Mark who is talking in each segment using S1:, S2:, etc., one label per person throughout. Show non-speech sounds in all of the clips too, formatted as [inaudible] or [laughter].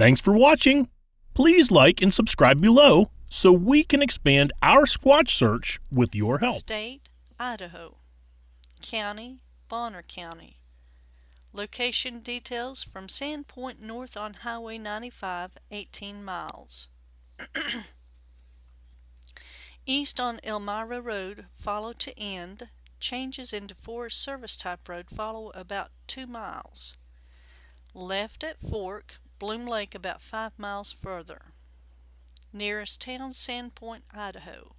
S1: Thanks for watching. Please like and subscribe below so we can expand our Squatch search with your help.
S2: State, Idaho. County, Bonner County. Location details from Sandpoint North on Highway 95, 18 miles. [clears throat] East on Elmira Road, follow to end. Changes into Forest Service type road follow about 2 miles. Left at Fork, Bloom Lake about 5 miles further. Nearest town, Sandpoint, Idaho.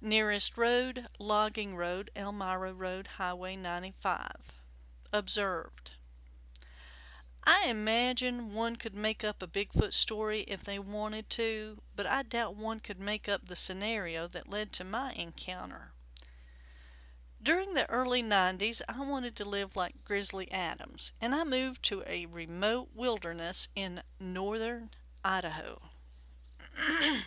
S2: Nearest road, Logging Road, Elmira Road, Highway 95. Observed. I imagine one could make up a Bigfoot story if they wanted to, but I doubt one could make up the scenario that led to my encounter. During the early 90s, I wanted to live like Grizzly Adams, and I moved to a remote wilderness in northern Idaho. [clears throat]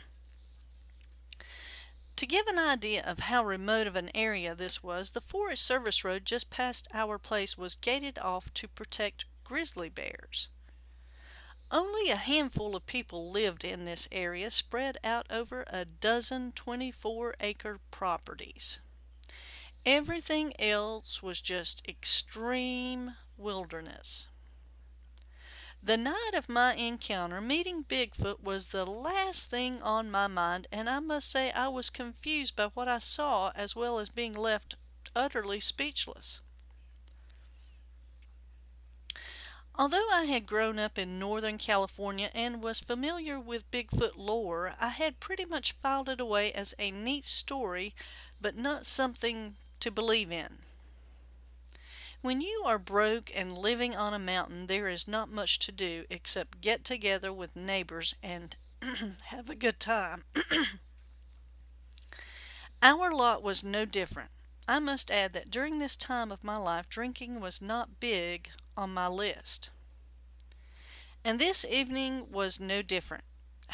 S2: To give an idea of how remote of an area this was, the Forest Service road just past our place was gated off to protect grizzly bears. Only a handful of people lived in this area spread out over a dozen 24 acre properties. Everything else was just extreme wilderness. The night of my encounter, meeting Bigfoot was the last thing on my mind, and I must say I was confused by what I saw as well as being left utterly speechless. Although I had grown up in Northern California and was familiar with Bigfoot lore, I had pretty much filed it away as a neat story, but not something to believe in. When you are broke and living on a mountain, there is not much to do except get together with neighbors and [clears throat] have a good time. [clears throat] Our lot was no different. I must add that during this time of my life, drinking was not big on my list. And this evening was no different.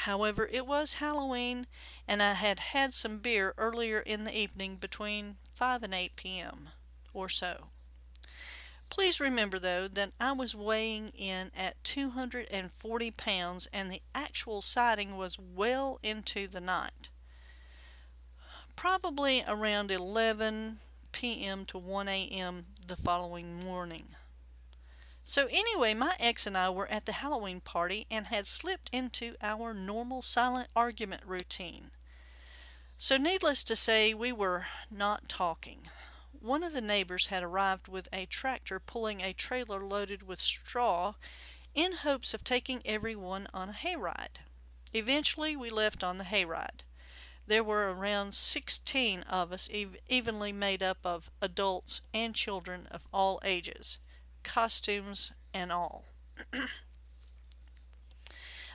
S2: However, it was Halloween, and I had had some beer earlier in the evening between 5 and 8 p.m. or so. Please remember though that I was weighing in at 240 pounds and the actual sighting was well into the night. Probably around 11 p.m. to 1 a.m. the following morning. So anyway, my ex and I were at the Halloween party and had slipped into our normal silent argument routine. So needless to say, we were not talking. One of the neighbors had arrived with a tractor pulling a trailer loaded with straw in hopes of taking everyone on a hayride. Eventually we left on the hayride. There were around 16 of us ev evenly made up of adults and children of all ages, costumes and all. [clears throat]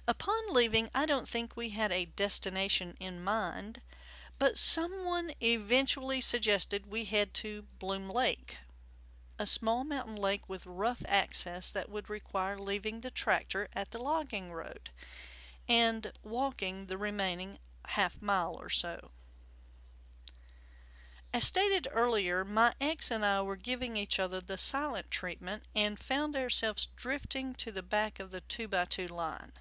S2: Upon leaving, I don't think we had a destination in mind. But someone eventually suggested we head to Bloom Lake, a small mountain lake with rough access that would require leaving the tractor at the logging road and walking the remaining half mile or so. As stated earlier, my ex and I were giving each other the silent treatment and found ourselves drifting to the back of the 2x2 line.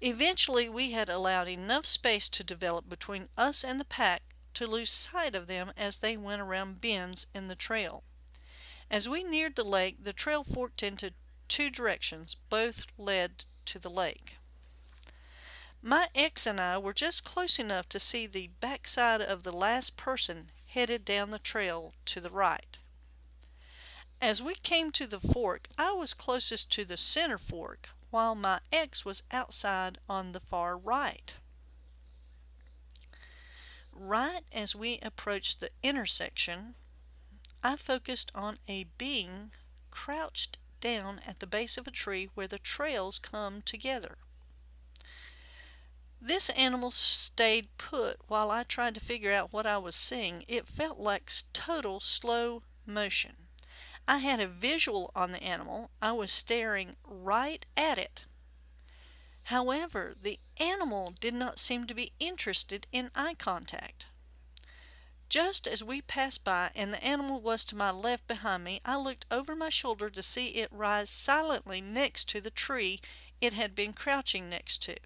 S2: Eventually we had allowed enough space to develop between us and the pack to lose sight of them as they went around bends in the trail. As we neared the lake, the trail forked into two directions, both led to the lake. My ex and I were just close enough to see the backside of the last person headed down the trail to the right. As we came to the fork, I was closest to the center fork, while my ex was outside on the far right. Right as we approached the intersection, I focused on a being crouched down at the base of a tree where the trails come together. This animal stayed put while I tried to figure out what I was seeing. It felt like total slow motion. I had a visual on the animal. I was staring right at it. However, the animal did not seem to be interested in eye contact. Just as we passed by and the animal was to my left behind me, I looked over my shoulder to see it rise silently next to the tree it had been crouching next to.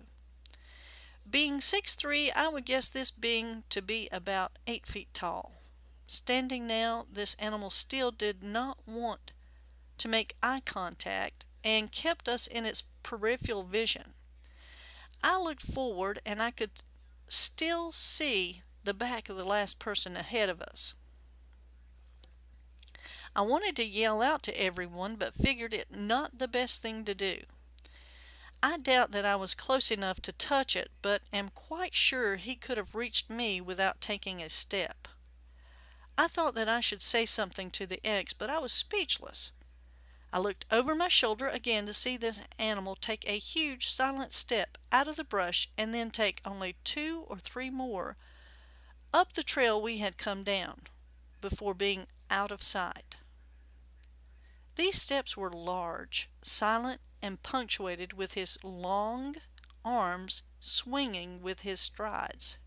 S2: Being six three, I would guess this being to be about 8 feet tall. Standing now, this animal still did not want to make eye contact and kept us in its peripheral vision. I looked forward and I could still see the back of the last person ahead of us. I wanted to yell out to everyone, but figured it not the best thing to do. I doubt that I was close enough to touch it, but am quite sure he could have reached me without taking a step. I thought that I should say something to the ex, but I was speechless. I looked over my shoulder again to see this animal take a huge silent step out of the brush and then take only two or three more up the trail we had come down before being out of sight. These steps were large, silent, and punctuated with his long arms swinging with his strides.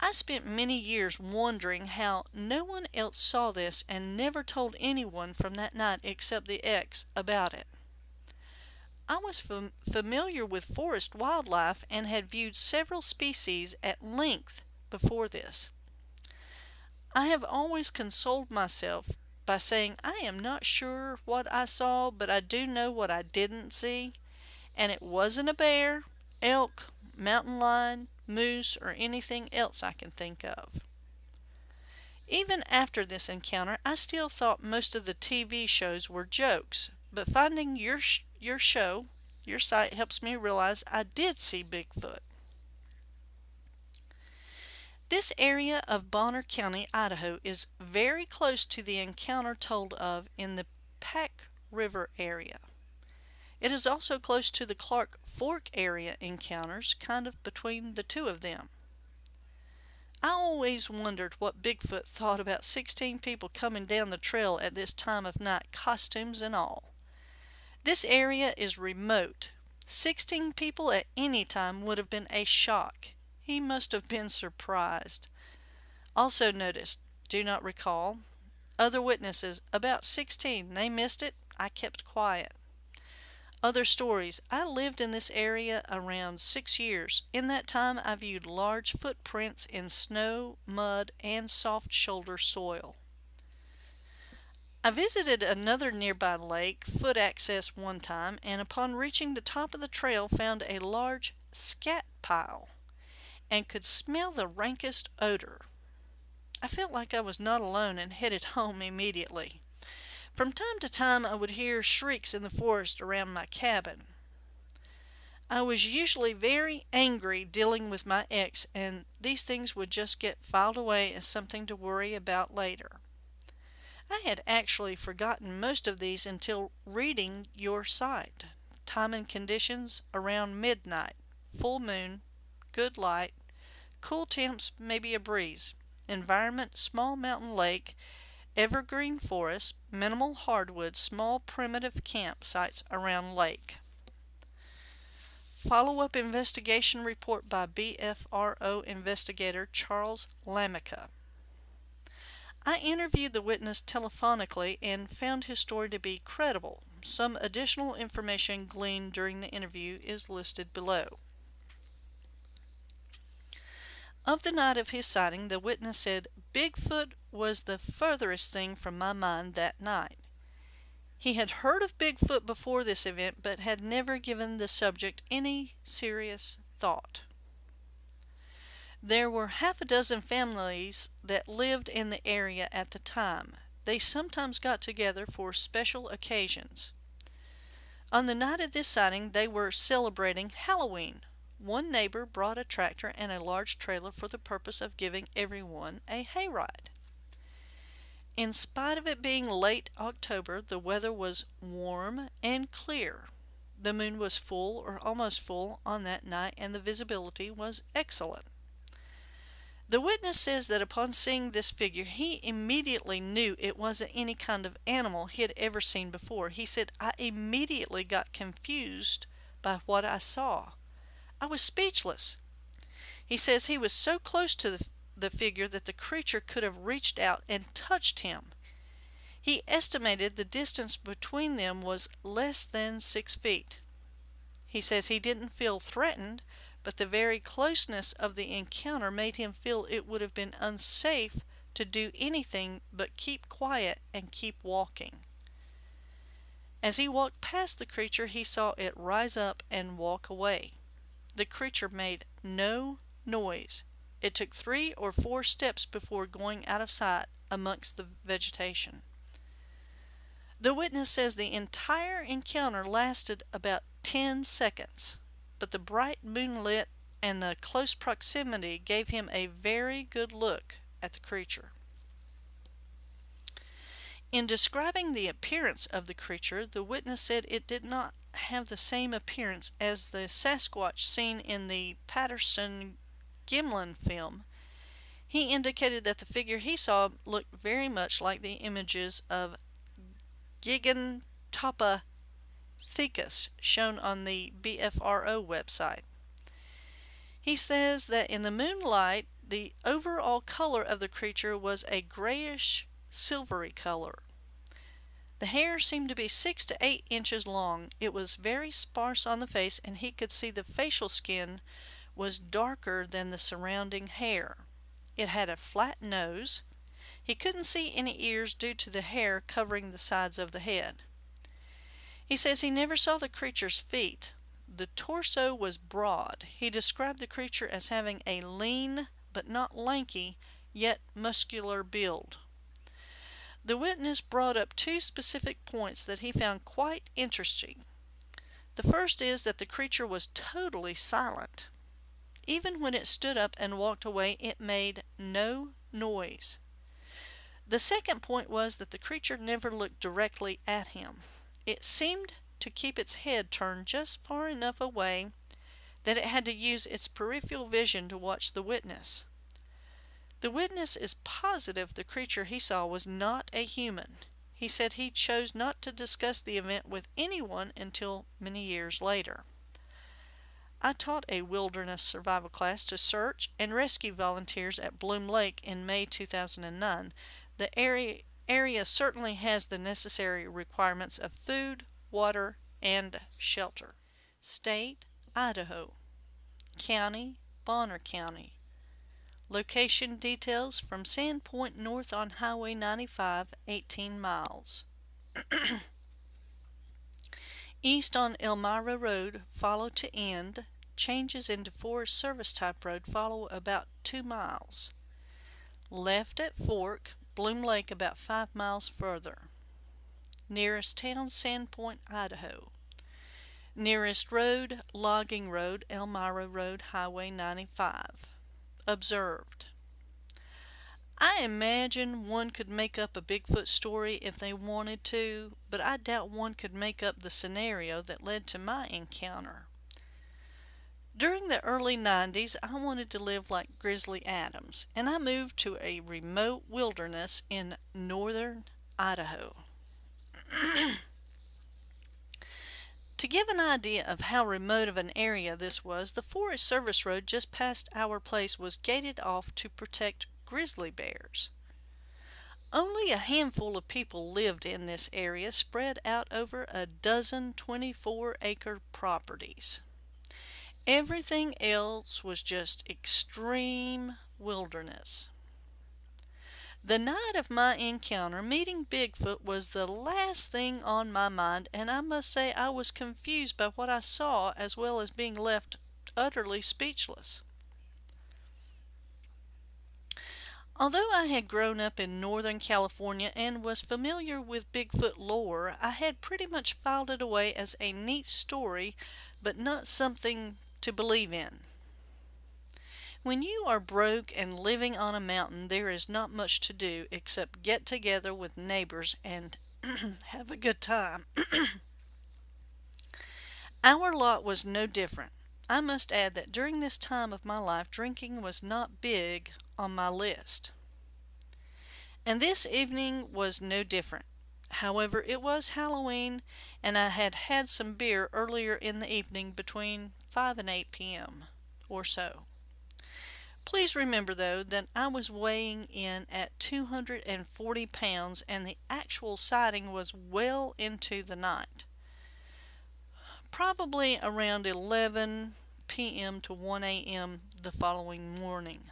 S2: I spent many years wondering how no one else saw this and never told anyone from that night except the ex about it. I was fam familiar with forest wildlife and had viewed several species at length before this. I have always consoled myself by saying I am not sure what I saw, but I do know what I didn't see, and it wasn't a bear, elk, mountain lion, moose, or anything else I can think of. Even after this encounter, I still thought most of the TV shows were jokes, but finding your, sh your show, your site helps me realize I did see Bigfoot. This area of Bonner County, Idaho is very close to the encounter told of in the Pack River area. It is also close to the Clark Fork area encounters, kind of between the two of them. I always wondered what Bigfoot thought about 16 people coming down the trail at this time of night, costumes and all. This area is remote. 16 people at any time would have been a shock. He must have been surprised. Also noticed, do not recall. Other witnesses, about 16. They missed it. I kept quiet. Other stories. I lived in this area around six years. In that time, I viewed large footprints in snow, mud, and soft shoulder soil. I visited another nearby lake, foot access one time, and upon reaching the top of the trail found a large scat pile and could smell the rankest odor. I felt like I was not alone and headed home immediately. From time to time I would hear shrieks in the forest around my cabin. I was usually very angry dealing with my ex and these things would just get filed away as something to worry about later. I had actually forgotten most of these until reading your site. Time and conditions around midnight, full moon, good light, cool temps, maybe a breeze. Environment, small mountain lake, evergreen forest, minimal hardwood, small primitive campsites around lake. Follow-up investigation report by BFRO investigator Charles Lamica. I interviewed the witness telephonically and found his story to be credible. Some additional information gleaned during the interview is listed below. Of the night of his sighting, the witness said, Bigfoot was the furthest thing from my mind that night. He had heard of Bigfoot before this event, but had never given the subject any serious thought. There were half a dozen families that lived in the area at the time. They sometimes got together for special occasions. On the night of this sighting, they were celebrating Halloween. One neighbor brought a tractor and a large trailer for the purpose of giving everyone a hayride. In spite of it being late October, the weather was warm and clear. The moon was full or almost full on that night and the visibility was excellent. The witness says that upon seeing this figure, he immediately knew it wasn't any kind of animal he had ever seen before. He said, I immediately got confused by what I saw. I was speechless. He says he was so close to the, figure that the creature could have reached out and touched him. He estimated the distance between them was less than six feet. He says he didn't feel threatened, but the very closeness of the encounter made him feel it would have been unsafe to do anything but keep quiet and keep walking. As he walked past the creature, he saw it rise up and walk away. The creature made no noise. It took three or four steps before going out of sight amongst the vegetation. The witness says the entire encounter lasted about 10 seconds, but the bright moonlit and the close proximity gave him a very good look at the creature. In describing the appearance of the creature, the witness said it did not have the same appearance as the Sasquatch seen in the Patterson Gimlin film. He indicated that the figure he saw looked very much like the images of Gigantopithecus shown on the BFRO website. He says that in the moonlight, the overall color of the creature was a grayish silvery color. The hair seemed to be six to eight inches long. It was very sparse on the face, and he could see the facial skin was darker than the surrounding hair. It had a flat nose. He couldn't see any ears due to the hair covering the sides of the head. He says he never saw the creature's feet. The torso was broad. He described the creature as having a lean but not lanky, yet muscular build. The witness brought up two specific points that he found quite interesting. The first is that the creature was totally silent. Even when it stood up and walked away, it made no noise. The second point was that the creature never looked directly at him. It seemed to keep its head turned just far enough away that it had to use its peripheral vision to watch the witness. The witness is positive the creature he saw was not a human. He said he chose not to discuss the event with anyone until many years later. I taught a wilderness survival class to search and rescue volunteers at Bloom Lake in May 2009. The area, area certainly has the necessary requirements of food, water, and shelter. State, Idaho. County, Bonner County. Location details from Sandpoint north on Highway 95, 18 miles. [clears throat] East on Elmira Road, follow to end. Changes into Forest Service type road follow about 2 miles. Left at Fork, Bloom Lake about 5 miles further. Nearest town, Sandpoint, Idaho. Nearest road, Logging Road, Elmira Road, Highway 95 observed. I imagine one could make up a Bigfoot story if they wanted to, but I doubt one could make up the scenario that led to my encounter. During the early 90s, I wanted to live like Grizzly Adams, and I moved to a remote wilderness in northern Idaho. [clears throat] To give an idea of how remote of an area this was, the Forest Service road just past our place was gated off to protect grizzly bears. Only a handful of people lived in this area spread out over a dozen 24 acre properties. Everything else was just extreme wilderness. The night of my encounter, meeting Bigfoot was the last thing on my mind, and I must say I was confused by what I saw as well as being left utterly speechless. Although I had grown up in Northern California and was familiar with Bigfoot lore, I had pretty much filed it away as a neat story, but not something to believe in. When you are broke and living on a mountain, there is not much to do except get together with neighbors and [clears throat] have a good time. [clears throat] Our lot was no different. I must add that during this time of my life, drinking was not big on my list. And this evening was no different. However, it was Halloween, and I had had some beer earlier in the evening between 5 and 8 p.m. or so. Please remember though that I was weighing in at 240 pounds and the actual sighting was well into the night. Probably around 11 p.m. to 1 a.m. the following morning.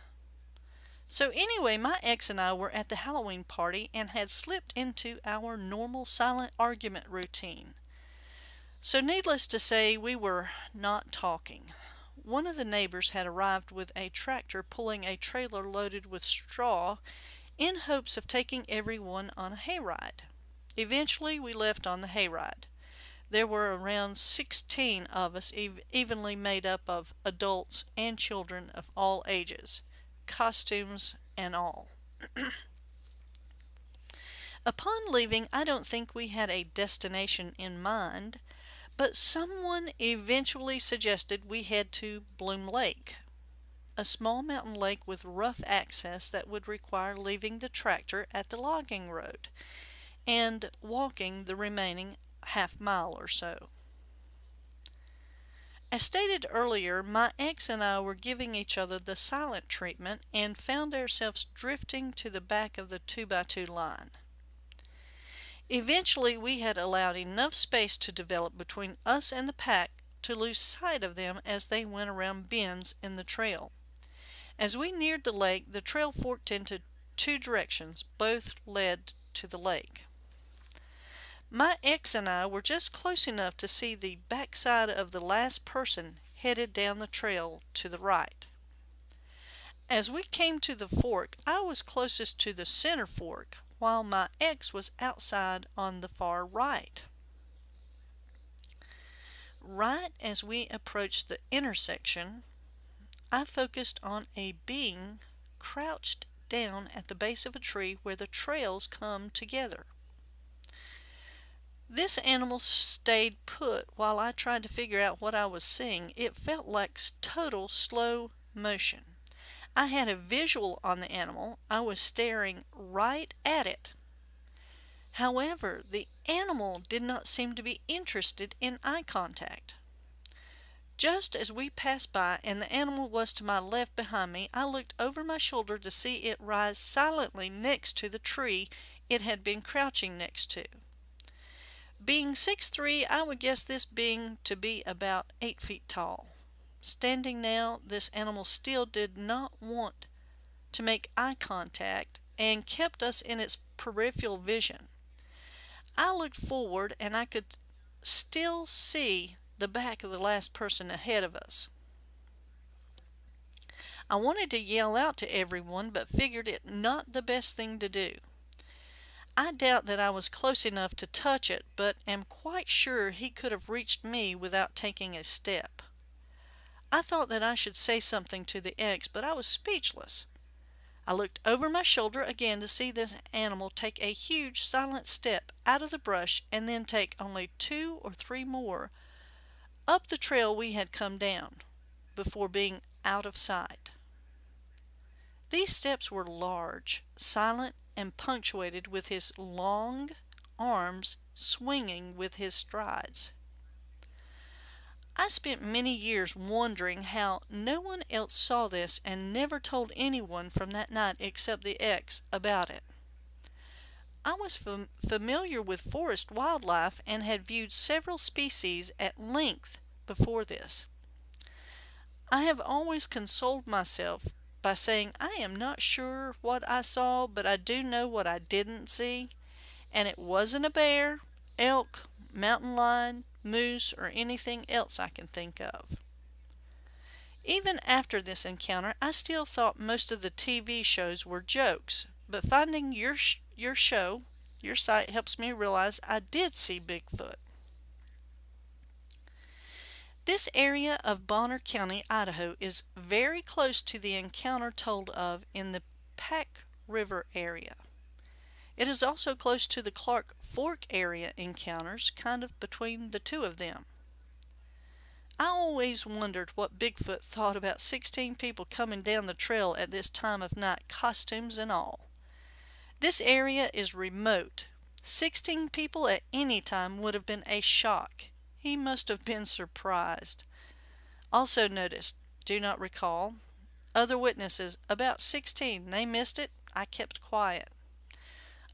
S2: So anyway, my ex and I were at the Halloween party and had slipped into our normal silent argument routine. So needless to say, we were not talking. One of the neighbors had arrived with a tractor pulling a trailer loaded with straw in hopes of taking everyone on a hayride. Eventually, we left on the hayride. There were around 16 of us, evenly made up of adults and children of all ages, costumes and all. [clears throat] Upon leaving, I don't think we had a destination in mind but someone eventually suggested we head to Bloom Lake, a small mountain lake with rough access that would require leaving the tractor at the logging road and walking the remaining half mile or so. As stated earlier, my ex and I were giving each other the silent treatment and found ourselves drifting to the back of the 2x2 line. Eventually we had allowed enough space to develop between us and the pack to lose sight of them as they went around bends in the trail. As we neared the lake, the trail forked into two directions, both led to the lake. My ex and I were just close enough to see the backside of the last person headed down the trail to the right. As we came to the fork, I was closest to the center fork, while my ex was outside on the far right. Right as we approached the intersection, I focused on a being crouched down at the base of a tree where the trails come together. This animal stayed put while I tried to figure out what I was seeing. It felt like total slow motion. I had a visual on the animal. I was staring right at it. However, the animal did not seem to be interested in eye contact. Just as we passed by and the animal was to my left behind me, I looked over my shoulder to see it rise silently next to the tree it had been crouching next to. Being six three, I would guess this being to be about 8 feet tall. Standing now, this animal still did not want to make eye contact and kept us in its peripheral vision. I looked forward and I could still see the back of the last person ahead of us. I wanted to yell out to everyone but figured it not the best thing to do. I doubt that I was close enough to touch it, but am quite sure he could have reached me without taking a step. I thought that I should say something to the ex, but I was speechless. I looked over my shoulder again to see this animal take a huge silent step out of the brush and then take only two or three more up the trail we had come down before being out of sight. These steps were large, silent, and punctuated with his long arms swinging with his strides. I spent many years wondering how no one else saw this and never told anyone from that night except the ex about it. I was fam familiar with forest wildlife and had viewed several species at length before this. I have always consoled myself by saying I am not sure what I saw, but I do know what I didn't see, and it wasn't a bear, elk, mountain lion, moose, or anything else I can think of. Even after this encounter, I still thought most of the TV shows were jokes, but finding your, sh your show, your site helps me realize I did see Bigfoot. This area of Bonner County, Idaho is very close to the encounter told of in the Pack River area. It is also close to the Clark Fork area encounters, kind of between the two of them. I always wondered what Bigfoot thought about 16 people coming down the trail at this time of night, costumes and all. This area is remote. 16 people at any time would have been a shock. He must have been surprised. Also noticed, do not recall, Other witnesses, about 16. They missed it. I kept quiet.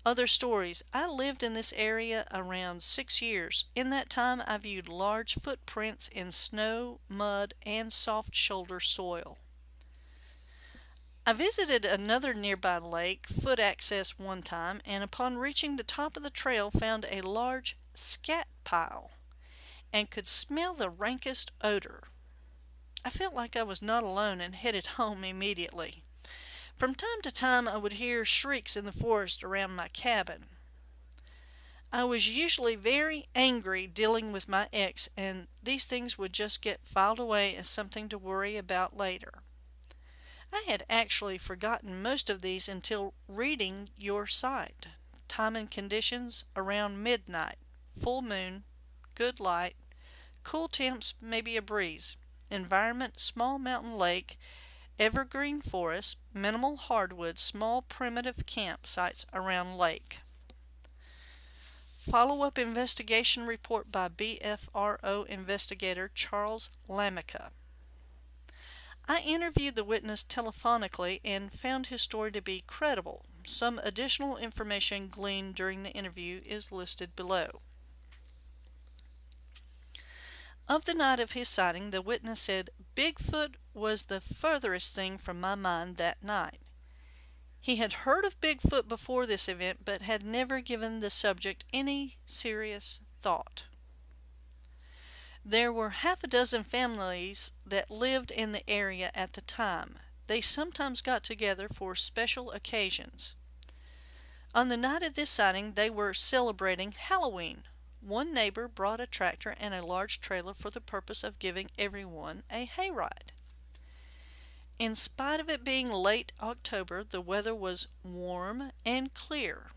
S2: Other stories. I lived in this area around six years. In that time, I viewed large footprints in snow, mud, and soft shoulder soil. I visited another nearby lake, foot access one time, and upon reaching the top of the trail found a large scat pile and could smell the rankest odor. I felt like I was not alone and headed home immediately. From time to time I would hear shrieks in the forest around my cabin. I was usually very angry dealing with my ex and these things would just get filed away as something to worry about later. I had actually forgotten most of these until reading your site. Time and conditions around midnight, full moon, good light, cool temps, maybe a breeze. Environment, small mountain lake, evergreen forest, minimal hardwood, small primitive campsites around lake. Follow-up investigation report by BFRO investigator Charles Lamica. I interviewed the witness telephonically and found his story to be credible. Some additional information gleaned during the interview is listed below. Of the night of his sighting, the witness said, Bigfoot was the furthest thing from my mind that night. He had heard of Bigfoot before this event, but had never given the subject any serious thought. There were half a dozen families that lived in the area at the time. They sometimes got together for special occasions. On the night of this sighting, they were celebrating Halloween. One neighbor brought a tractor and a large trailer for the purpose of giving everyone a hayride. In spite of it being late October, the weather was warm and clear.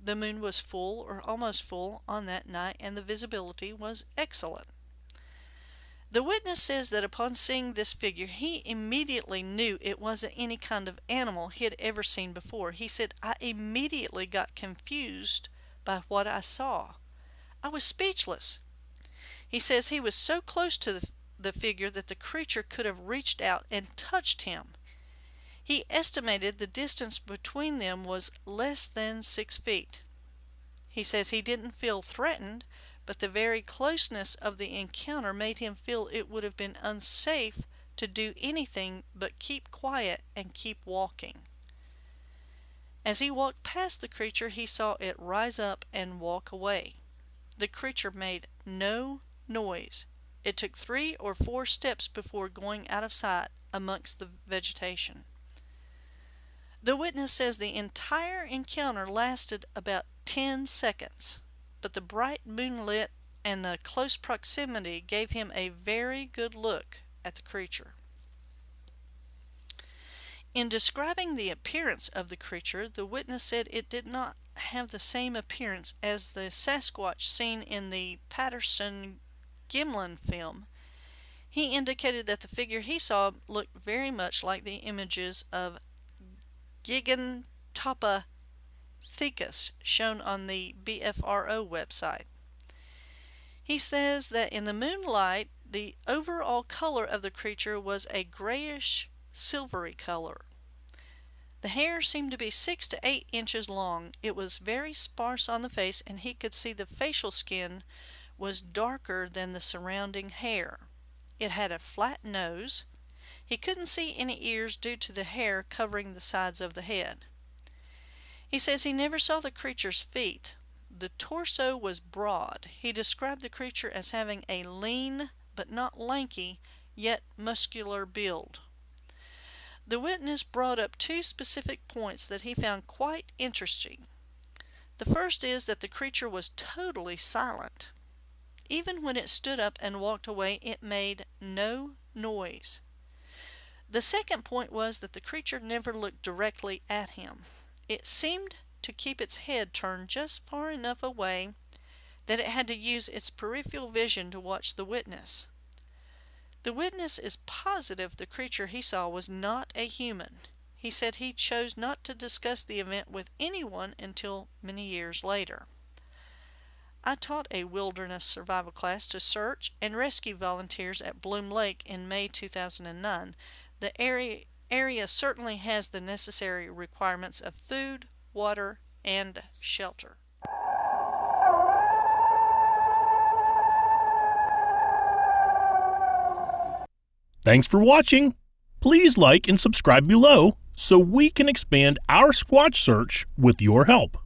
S2: The moon was full or almost full on that night and the visibility was excellent. The witness says that upon seeing this figure, he immediately knew it wasn't any kind of animal he had ever seen before. He said, I immediately got confused by what I saw. I was speechless. He says he was so close to the, figure that the creature could have reached out and touched him. He estimated the distance between them was less than six feet. He says he didn't feel threatened, but the very closeness of the encounter made him feel it would have been unsafe to do anything but keep quiet and keep walking. As he walked past the creature, he saw it rise up and walk away. The creature made no noise. It took three or four steps before going out of sight amongst the vegetation. The witness says the entire encounter lasted about 10 seconds, but the bright moonlit and the close proximity gave him a very good look at the creature. In describing the appearance of the creature, the witness said it did not have the same appearance as the Sasquatch seen in the Patterson Gimlin film. He indicated that the figure he saw looked very much like the images of Gigantopithecus shown on the BFRO website. He says that in the moonlight, the overall color of the creature was a grayish silvery color. The hair seemed to be six to eight inches long. It was very sparse on the face, and he could see the facial skin was darker than the surrounding hair. It had a flat nose. He couldn't see any ears due to the hair covering the sides of the head. He says he never saw the creature's feet. The torso was broad. He described the creature as having a lean but not lanky, yet muscular build. The witness brought up two specific points that he found quite interesting. The first is that the creature was totally silent. Even when it stood up and walked away, it made no noise. The second point was that the creature never looked directly at him. It seemed to keep its head turned just far enough away that it had to use its peripheral vision to watch the witness. The witness is positive the creature he saw was not a human. He said he chose not to discuss the event with anyone until many years later. I taught a wilderness survival class to search and rescue volunteers at Bloom Lake in May 2009. The area, area certainly has the necessary requirements of food, water, and shelter.
S1: Thanks for watching. Please like and subscribe below so we can expand our Squatch search with your help.